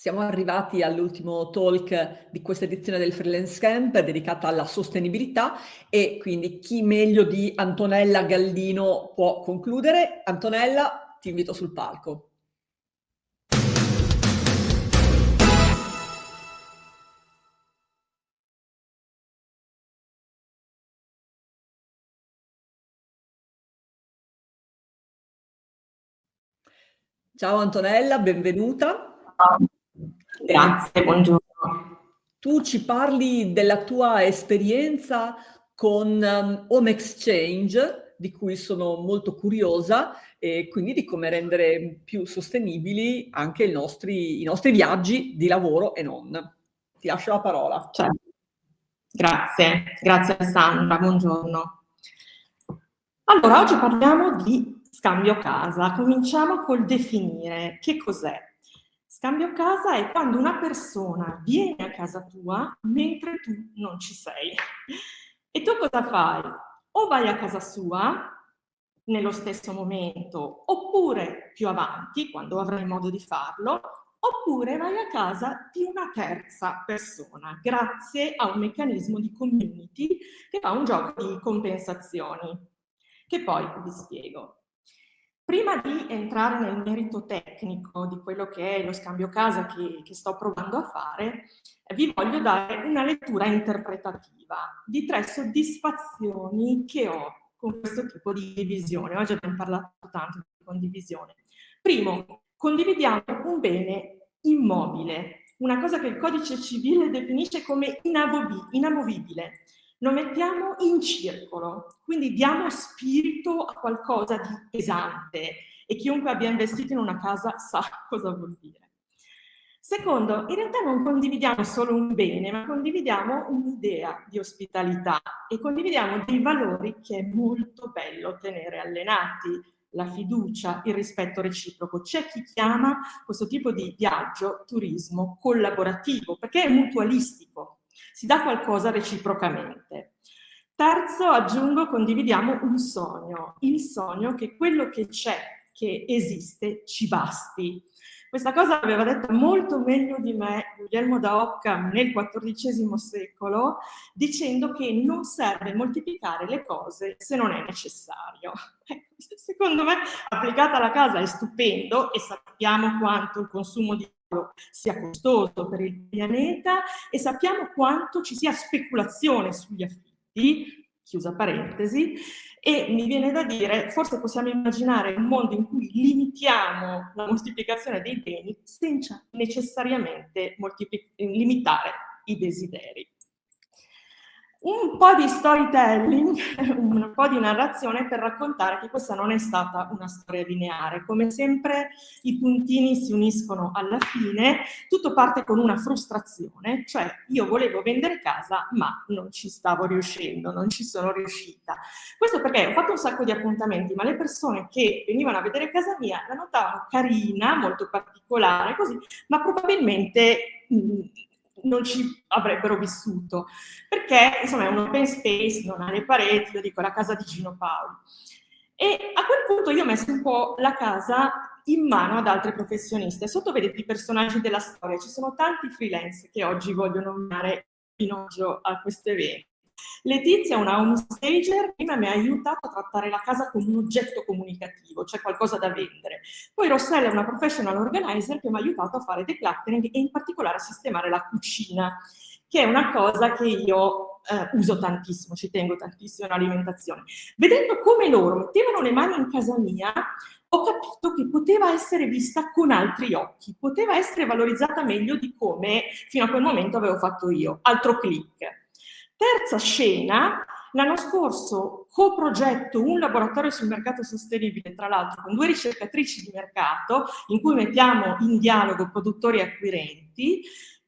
Siamo arrivati all'ultimo talk di questa edizione del Freelance Camp dedicata alla sostenibilità e quindi chi meglio di Antonella Gallino può concludere. Antonella, ti invito sul palco. Ciao Antonella, benvenuta. Grazie, buongiorno. Tu ci parli della tua esperienza con um, Home Exchange, di cui sono molto curiosa, e quindi di come rendere più sostenibili anche i nostri, i nostri viaggi di lavoro e non. Ti lascio la parola. Certo. Grazie, grazie Sandra, buongiorno. Allora, oggi parliamo di scambio casa. Cominciamo col definire che cos'è. Scambio casa è quando una persona viene a casa tua mentre tu non ci sei. E tu cosa fai? O vai a casa sua nello stesso momento, oppure più avanti, quando avrai modo di farlo, oppure vai a casa di una terza persona, grazie a un meccanismo di community che fa un gioco di compensazioni, che poi vi spiego. Prima di entrare nel merito tecnico di quello che è lo scambio casa che, che sto provando a fare, vi voglio dare una lettura interpretativa di tre soddisfazioni che ho con questo tipo di visione. Oggi abbiamo parlato tanto di condivisione. Primo, condividiamo un bene immobile, una cosa che il codice civile definisce come inamovibile lo mettiamo in circolo, quindi diamo spirito a qualcosa di pesante e chiunque abbia investito in una casa sa cosa vuol dire. Secondo, in realtà non condividiamo solo un bene, ma condividiamo un'idea di ospitalità e condividiamo dei valori che è molto bello tenere allenati, la fiducia, il rispetto reciproco. C'è chi chiama questo tipo di viaggio turismo collaborativo, perché è mutualistico, si dà qualcosa reciprocamente. Terzo, aggiungo, condividiamo un sogno, il sogno che quello che c'è, che esiste, ci basti. Questa cosa l'aveva detta molto meglio di me Guglielmo da Occam nel XIV secolo, dicendo che non serve moltiplicare le cose se non è necessario. Ecco, secondo me, applicata alla casa è stupendo e sappiamo quanto il consumo di sia costoso per il pianeta e sappiamo quanto ci sia speculazione sugli affitti, chiusa parentesi, e mi viene da dire, forse possiamo immaginare un mondo in cui limitiamo la moltiplicazione dei beni senza necessariamente limitare i desideri un po' di storytelling, un po' di narrazione per raccontare che questa non è stata una storia lineare. Come sempre i puntini si uniscono alla fine, tutto parte con una frustrazione, cioè io volevo vendere casa ma non ci stavo riuscendo, non ci sono riuscita. Questo perché ho fatto un sacco di appuntamenti, ma le persone che venivano a vedere casa mia la notavano carina, molto particolare, così, ma probabilmente... Mh, non ci avrebbero vissuto, perché insomma è un open space, non ha le pareti, io dico la casa di Gino Paolo. E a quel punto io ho messo un po' la casa in mano ad altri professionisti. Sotto vedete i personaggi della storia, ci sono tanti freelance che oggi voglio nominare in oggio a questo evento. Letizia, una home stager, prima mi ha aiutato a trattare la casa come un oggetto comunicativo, cioè qualcosa da vendere. Poi Rossella è una professional organizer che mi ha aiutato a fare decluttering e in particolare a sistemare la cucina, che è una cosa che io eh, uso tantissimo, ci tengo tantissimo all'alimentazione. Vedendo come loro mettevano le mani in casa mia, ho capito che poteva essere vista con altri occhi, poteva essere valorizzata meglio di come fino a quel momento avevo fatto io. Altro click. Terza scena, l'anno scorso coprogetto un laboratorio sul mercato sostenibile, tra l'altro con due ricercatrici di mercato, in cui mettiamo in dialogo produttori e acquirenti,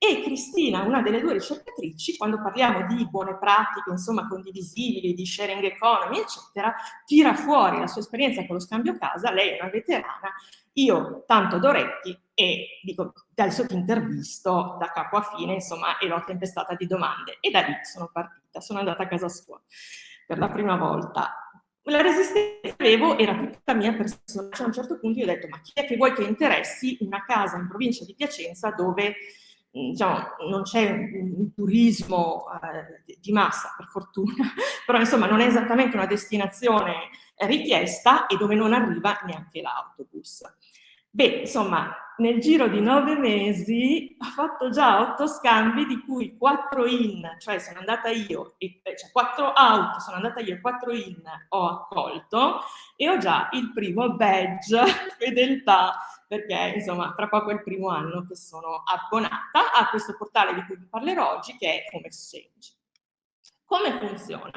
e Cristina, una delle due ricercatrici, quando parliamo di buone pratiche, insomma, condivisibili, di sharing economy, eccetera, tira fuori la sua esperienza con lo scambio casa, lei è una veterana, io tanto d'orecchi e dico, adesso ti intervisto da capo a fine, insomma, e l'ho tempestata di domande. E da lì sono partita, sono andata a casa sua per la prima volta. la resistenza che avevo era tutta mia persona. Cioè, a un certo punto io ho detto, ma chi è che vuoi che interessi una casa in provincia di Piacenza dove diciamo, non c'è un, turismo eh, di massa, per fortuna, però insomma non è esattamente una destinazione richiesta e dove non arriva neanche l'autobus. Beh, insomma, nel giro di nove mesi ho fatto già otto scambi, di cui quattro in, cioè sono andata io, eh, cioè quattro out, sono andata io e quattro in ho accolto e ho già il primo badge fedeltà, perché insomma fra poco è il primo anno che sono abbonata a questo portale di cui vi parlerò oggi che è Home Exchange. Come funziona?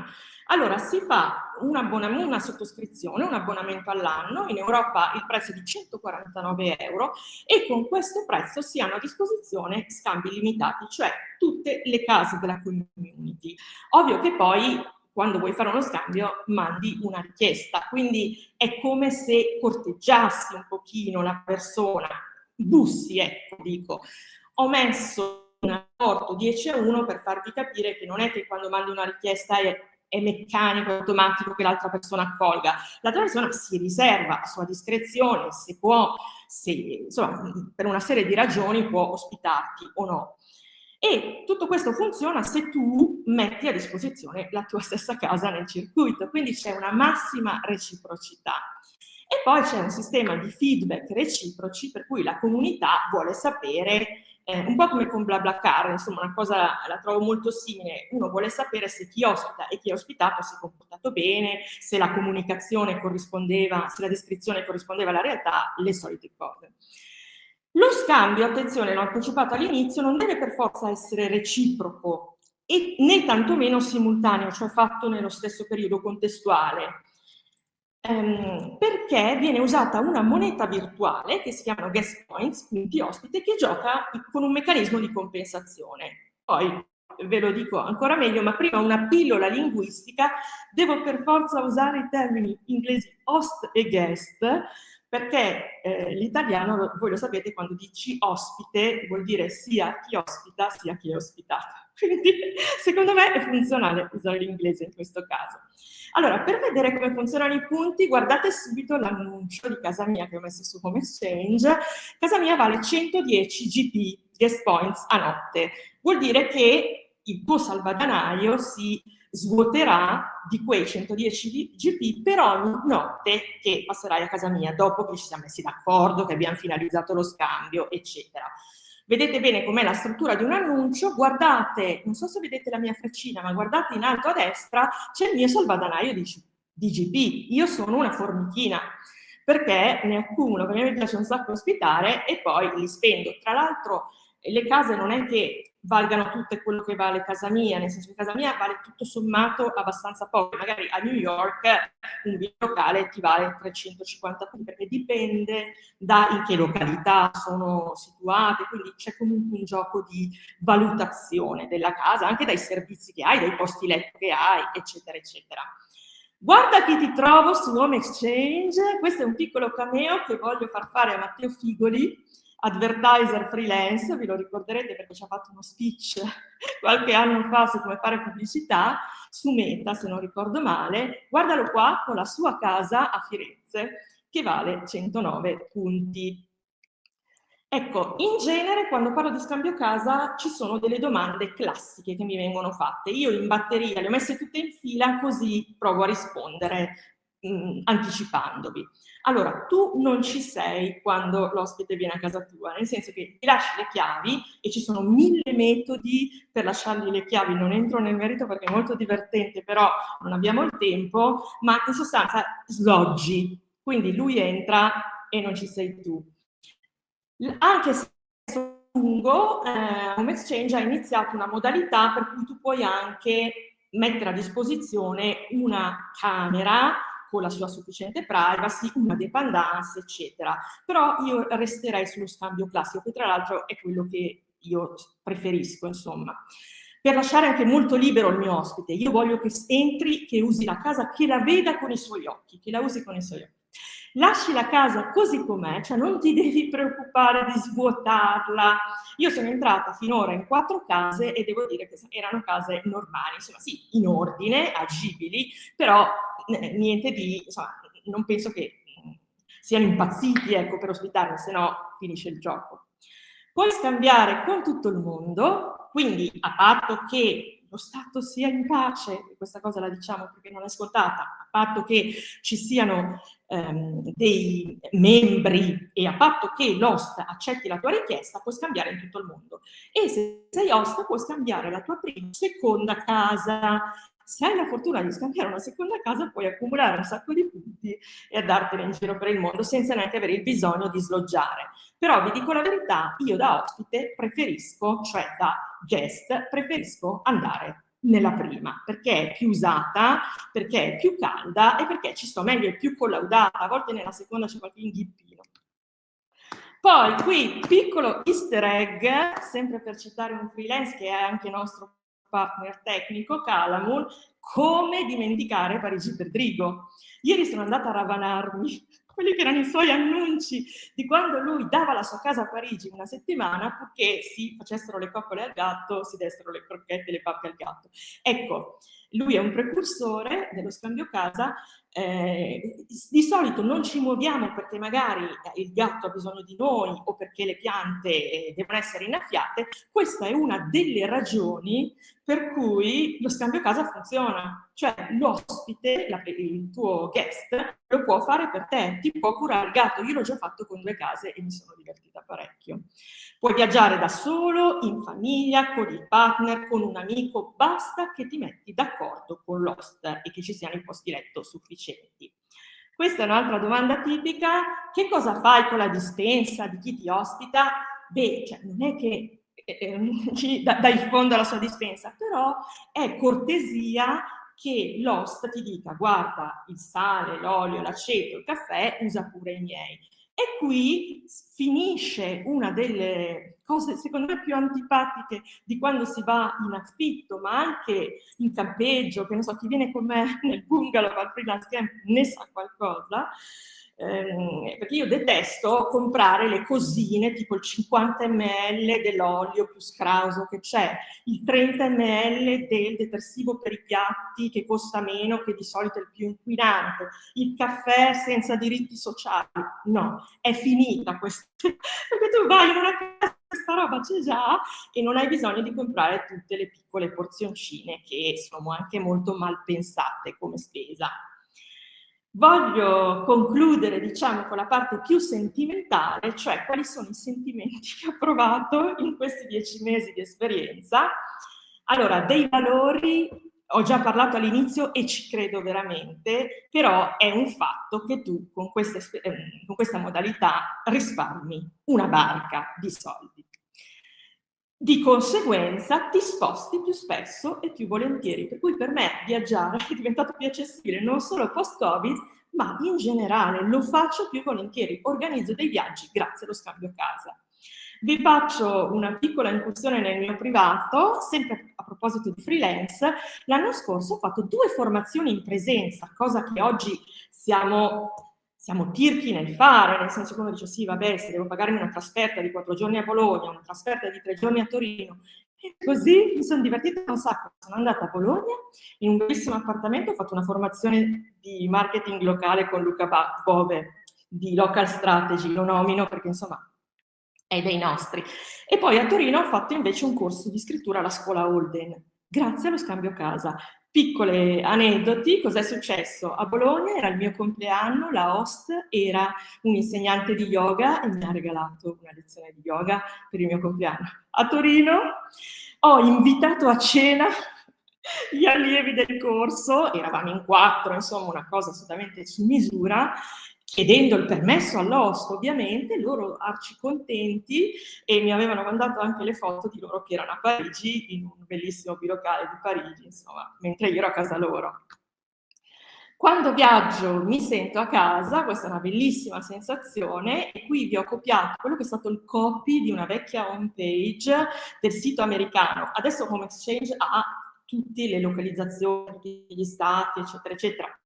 Allora, si fa un una sottoscrizione, un abbonamento all'anno, in Europa il prezzo è di 149 euro e con questo prezzo si hanno a disposizione scambi limitati, cioè tutte le case della community. Ovvio che poi quando vuoi fare uno scambio mandi una richiesta, quindi è come se corteggiassi un pochino la persona, bussi, ecco, dico. Ho messo un rapporto 10 a 1 per farvi capire che non è che quando mandi una richiesta è è meccanico, automatico che l'altra persona accolga. L'altra persona si riserva a sua discrezione, se può, se, insomma, per una serie di ragioni può ospitarti o no. E tutto questo funziona se tu metti a disposizione la tua stessa casa nel circuito, quindi c'è una massima reciprocità. E poi c'è un sistema di feedback reciproci per cui la comunità vuole sapere eh, un po' come con BlaBlaCar, insomma una cosa la trovo molto simile, uno vuole sapere se chi ospita e chi è ospitato si è comportato bene, se la comunicazione corrispondeva, se la descrizione corrispondeva alla realtà, le solite cose. Lo scambio, attenzione, l'ho anticipato all'inizio, non deve per forza essere reciproco e né tantomeno simultaneo, cioè fatto nello stesso periodo contestuale ehm, perché viene usata una moneta virtuale che si chiamano guest points, punti ospite, che gioca con un meccanismo di compensazione. Poi ve lo dico ancora meglio, ma prima una pillola linguistica, devo per forza usare i termini inglesi host e guest, perché eh, l'italiano, voi lo sapete, quando dici ospite vuol dire sia chi ospita sia chi è ospitato. Quindi secondo me è funzionale usare l'inglese in questo caso. Allora, per vedere come funzionano i punti, guardate subito l'annuncio di casa mia che ho messo su Home Exchange. Casa mia vale 110 GP, guest points, a notte. Vuol dire che il tuo salvadanaio si svuoterà di quei 110 GP per ogni notte che passerai a casa mia, dopo che ci siamo messi d'accordo, che abbiamo finalizzato lo scambio, eccetera. Vedete bene com'è la struttura di un annuncio, guardate, non so se vedete la mia freccina, ma guardate in alto a destra, c'è il mio salvadanaio di, di GP. Io sono una formichina, perché ne accumulo, perché mi piace un sacco ospitare e poi li spendo. Tra l'altro le case non è che valgano tutte quello che vale casa mia, nel senso che casa mia vale tutto sommato abbastanza poco, magari a New York un bilocale ti vale 350 punti, perché dipende da in che località sono situate, quindi c'è comunque un gioco di valutazione della casa, anche dai servizi che hai, dai posti letto che hai, eccetera, eccetera. Guarda chi ti trovo su Home Exchange, questo è un piccolo cameo che voglio far fare a Matteo Figoli, advertiser freelance, vi lo ricorderete perché ci ha fatto uno speech qualche anno fa su come fare pubblicità, su Meta, se non ricordo male, guardalo qua con la sua casa a Firenze, che vale 109 punti. Ecco, in genere quando parlo di scambio casa ci sono delle domande classiche che mi vengono fatte. Io in batteria le ho messe tutte in fila così provo a rispondere mh, anticipandovi. Allora, tu non ci sei quando l'ospite viene a casa tua, nel senso che ti lasci le chiavi e ci sono mille metodi per lasciargli le chiavi, non entro nel merito perché è molto divertente, però non abbiamo il tempo, ma in sostanza sloggi, quindi lui entra e non ci sei tu. Anche se lungo, eh, Home Exchange ha iniziato una modalità per cui tu puoi anche mettere a disposizione una camera con la sua sufficiente privacy, una dependance, eccetera. Però io resterei sullo scambio classico, che tra l'altro è quello che io preferisco, insomma. Per lasciare anche molto libero il mio ospite, io voglio che entri, che usi la casa, che la veda con i suoi occhi, che la usi con i suoi occhi. Lasci la casa così com'è, cioè non ti devi preoccupare di svuotarla. Io sono entrata finora in quattro case e devo dire che erano case normali, insomma sì, in ordine, agibili, però niente di, insomma, non penso che mm, siano impazziti ecco, per ospitarmi, se no finisce il gioco. Puoi scambiare con tutto il mondo, quindi a patto che lo Stato sia in pace, questa cosa la diciamo perché non è scontata, a patto che ci siano ehm, dei membri e a patto che l'host accetti la tua richiesta, puoi scambiare in tutto il mondo. E se sei host puoi scambiare la tua prima, seconda casa, se hai la fortuna di scambiare una seconda casa puoi accumulare un sacco di punti e andartene in giro per il mondo senza neanche avere il bisogno di sloggiare. Però vi dico la verità, io da ospite preferisco, cioè da guest, preferisco andare nella prima, perché è più usata, perché è più calda e perché ci sto meglio, è più collaudata, a volte nella seconda c'è qualche inghippino. Poi qui, piccolo easter egg, sempre per citare un freelance che è anche nostro partner tecnico, Calamun, come dimenticare Parigi per Drigo. Ieri sono andata a ravanarmi quelli che erano i suoi annunci di quando lui dava la sua casa a Parigi una settimana purché si facessero le coccole al gatto, si dessero le crocchette e le pappe al gatto. Ecco, lui è un precursore dello scambio casa eh, di solito non ci muoviamo perché magari il gatto ha bisogno di noi o perché le piante eh, devono essere innaffiate, questa è una delle ragioni per cui lo scambio casa funziona. Cioè l'ospite, il tuo guest, lo può fare per te, ti può curare il gatto. Io l'ho già fatto con due case e mi sono divertita parecchio. Puoi viaggiare da solo, in famiglia, con il partner, con un amico, basta che ti metti d'accordo con l'host e che ci siano i posti letto sufficienti. Questa è un'altra domanda tipica. Che cosa fai con la dispensa di chi ti ospita? Beh, cioè, non è che eh, eh dai il fondo alla sua dispensa, però è cortesia che l'host ti dica guarda il sale, l'olio, l'aceto, il caffè, usa pure i miei. E qui finisce una delle cose secondo me più antipatiche di quando si va in affitto, ma anche in campeggio, che non so, chi viene con me nel bungalow al freelance camp ne sa qualcosa, ehm, perché io detesto comprare le cosine tipo il 50 ml dell'olio più scrauso che c'è, il 30 ml del detersivo per i piatti che costa meno, che di solito è il più inquinante, il caffè senza diritti sociali. No, è finita questa, perché tu vai in una casa questa roba c'è già e non hai bisogno di comprare tutte le piccole porzioncine che sono anche molto mal pensate come spesa. Voglio concludere, diciamo, con la parte più sentimentale, cioè quali sono i sentimenti che ho provato in questi dieci mesi di esperienza. Allora, dei valori ho già parlato all'inizio e ci credo veramente, però è un fatto che tu con questa, ehm, con questa modalità risparmi una barca di soldi. Di conseguenza ti sposti più spesso e più volentieri, per cui per me viaggiare è diventato più accessibile non solo post-Covid, ma in generale lo faccio più volentieri, organizzo dei viaggi grazie allo scambio casa. Vi faccio una piccola incursione nel mio privato, sempre a proposito di freelance. L'anno scorso ho fatto due formazioni in presenza, cosa che oggi siamo siamo tirchi nel fare, nel senso che uno dice sì, vabbè, se devo pagarmi una trasferta di quattro giorni a Bologna, una trasferta di tre giorni a Torino, e così mi sono divertita un sacco. Sono andata a Bologna, in un bellissimo appartamento, ho fatto una formazione di marketing locale con Luca Bove, di Local Strategy, lo nomino perché insomma è dei nostri. E poi a Torino ho fatto invece un corso di scrittura alla scuola Holden, grazie allo scambio casa. Piccole aneddoti, cos'è successo? A Bologna era il mio compleanno, la host era un insegnante di yoga e mi ha regalato una lezione di yoga per il mio compleanno. A Torino ho invitato a cena gli allievi del corso, eravamo in quattro, insomma una cosa assolutamente su misura, chiedendo il permesso all'host ovviamente, loro arci contenti e mi avevano mandato anche le foto di loro che erano a Parigi, in un bellissimo bilocale di Parigi, insomma, mentre io ero a casa loro. Quando viaggio mi sento a casa, questa è una bellissima sensazione, e qui vi ho copiato quello che è stato il copy di una vecchia home page del sito americano. Adesso Home Exchange ha tutte le localizzazioni, tutti gli stati, eccetera, eccetera.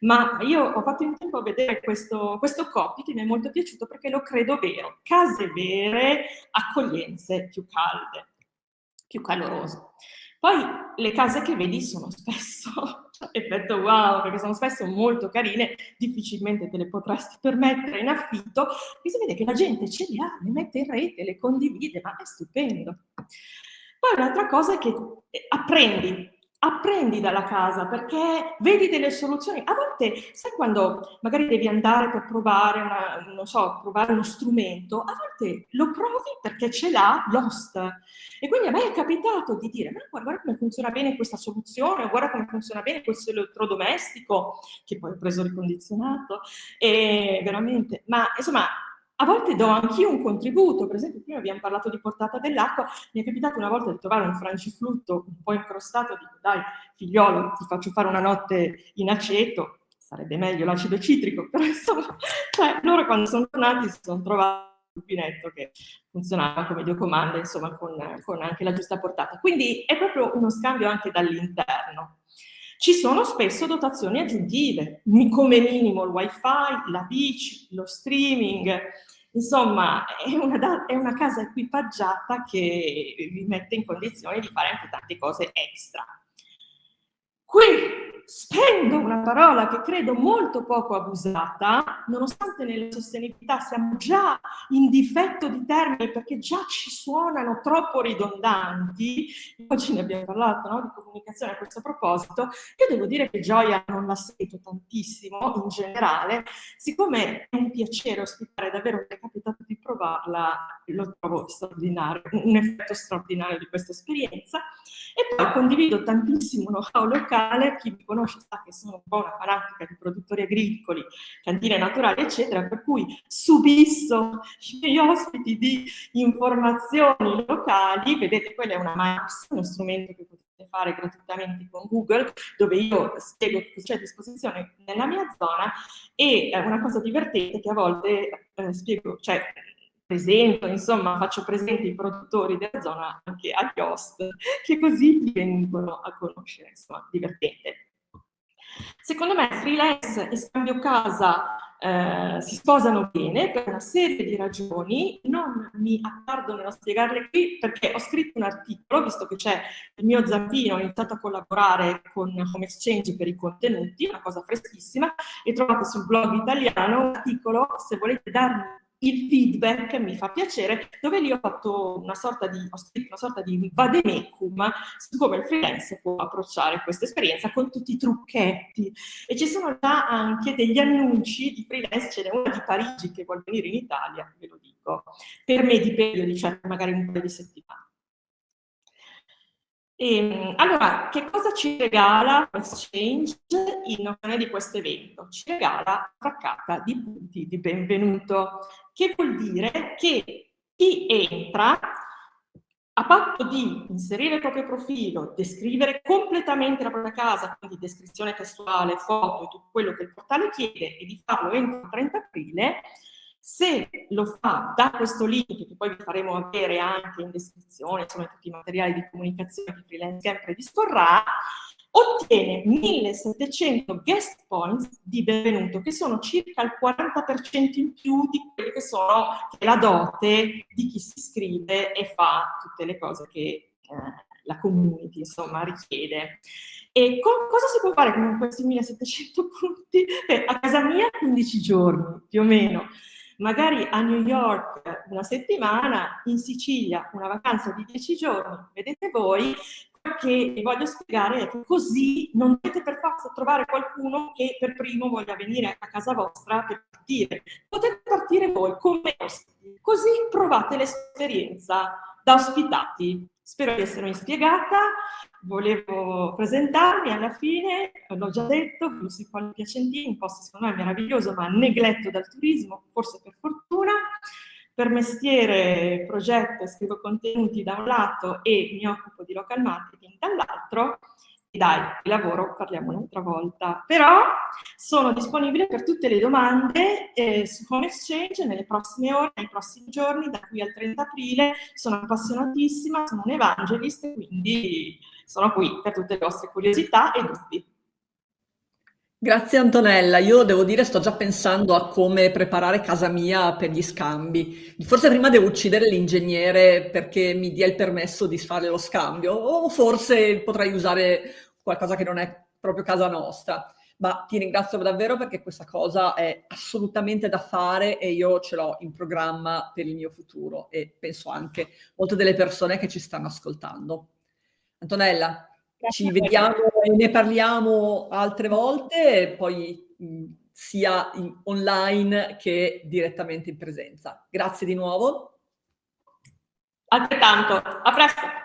Ma io ho fatto in tempo a vedere questo, questo copy che mi è molto piaciuto perché lo credo vero. Case vere, accoglienze più calde, più calorose. Poi le case che vedi sono spesso effetto wow, perché sono spesso molto carine, difficilmente te le potresti permettere in affitto, e si vede che la gente ce le ha, le mette in rete, le condivide, ma è stupendo. Poi un'altra cosa è che eh, apprendi, apprendi dalla casa perché vedi delle soluzioni. A volte, sai quando magari devi andare per provare, una, so, provare uno strumento, a volte lo provi perché ce l'ha l'host. E quindi a me è capitato di dire, ma guarda come funziona bene questa soluzione, guarda come funziona bene questo elettrodomestico, che poi ho preso ricondizionato, e veramente, ma insomma a volte do anch'io un contributo, per esempio prima abbiamo parlato di portata dell'acqua, mi è capitato una volta di trovare un frangiflutto un po' incrostato, dico dai figliolo ti faccio fare una notte in aceto, sarebbe meglio l'acido citrico, però insomma, cioè, loro quando sono tornati si sono trovati un pinetto che funzionava come Dio comanda, insomma, con, con anche la giusta portata. Quindi è proprio uno scambio anche dall'interno. Ci sono spesso dotazioni aggiuntive, come minimo il wifi, la bici, lo streaming, insomma è una, è una casa equipaggiata che vi mette in condizione di fare anche tante cose extra. Qui spendo una parola che credo molto poco abusata, nonostante nella sostenibilità siamo già in difetto di termini perché già ci suonano troppo ridondanti, oggi ne abbiamo parlato no, di comunicazione a questo proposito, io devo dire che Gioia non la sento tantissimo in generale, siccome è un piacere ospitare, davvero mi è capitato di provarla, lo trovo straordinario, un effetto straordinario di questa esperienza, e poi condivido tantissimo know-how locale, chi mi conosce sa che sono un po' una fanatica di produttori agricoli, cantine naturali, eccetera, per cui subisso i miei ospiti di informazioni locali, vedete quella è una Maps, uno strumento che potete fare gratuitamente con Google, dove io spiego cosa c'è a disposizione nella mia zona. E eh, una cosa divertente che a volte eh, spiego, cioè presento, insomma faccio presente i produttori della zona anche agli host, che così vengono a conoscere, insomma, divertente. Secondo me freelance e scambio casa eh, si sposano bene per una serie di ragioni, non mi attardo nello spiegarle qui perché ho scritto un articolo, visto che c'è il mio zampino, ho iniziato a collaborare con Home Exchange per i contenuti, una cosa freschissima, e trovate sul blog italiano. Un articolo, se volete darmi il feedback mi fa piacere, dove lì ho fatto una sorta di, ho scritto una sorta di vademecum su come il freelance può approcciare questa esperienza con tutti i trucchetti. E ci sono già anche degli annunci di freelance, ce n'è una di Parigi che vuole venire in Italia, ve lo dico, per me di periodi, cioè magari un paio di settimane. E, ehm, allora, che cosa ci regala Exchange in occasione di questo evento? Ci regala una traccata di punti di benvenuto, che vuol dire che chi entra a patto di inserire il proprio profilo, descrivere completamente la propria casa, quindi descrizione testuale, foto e tutto quello che il portale chiede e di farlo entro il 30 aprile, se lo fa da questo link, che poi vi faremo avere anche in descrizione, insomma tutti i materiali di comunicazione che Freelance Camp predisporrà, ottiene 1700 guest points di benvenuto, che sono circa il 40% in più di quelle che sono la dote di chi si iscrive e fa tutte le cose che eh, la community insomma richiede. E con, cosa si può fare con questi 1700 punti? Eh, a casa mia 15 giorni, più o meno magari a New York una settimana, in Sicilia una vacanza di dieci giorni, vedete voi, che voglio spiegare è che così non dovete per forza trovare qualcuno che per primo voglia venire a casa vostra per partire. Potete partire voi come ospiti, così provate l'esperienza da ospitati. Spero di essermi spiegata, volevo presentarmi alla fine, l'ho già detto, Blusico Piacentini, un posto secondo me meraviglioso ma negletto dal turismo, forse per fortuna. Per mestiere progetto scrivo contenuti da un lato e mi occupo di local marketing dall'altro, e dai, lavoro parliamo un'altra volta. Però sono disponibile per tutte le domande eh, su Home Exchange nelle prossime ore, nei prossimi giorni, da qui al 30 aprile. Sono appassionatissima, sono un evangelist, quindi sono qui per tutte le vostre curiosità e dubbi. Grazie Antonella, io devo dire sto già pensando a come preparare casa mia per gli scambi. Forse prima devo uccidere l'ingegnere perché mi dia il permesso di fare lo scambio o forse potrei usare qualcosa che non è proprio casa nostra. Ma ti ringrazio davvero perché questa cosa è assolutamente da fare e io ce l'ho in programma per il mio futuro e penso anche molte delle persone che ci stanno ascoltando. Antonella, ci vediamo ne parliamo altre volte, poi sia in, online che direttamente in presenza. Grazie di nuovo. Altrettanto, a presto.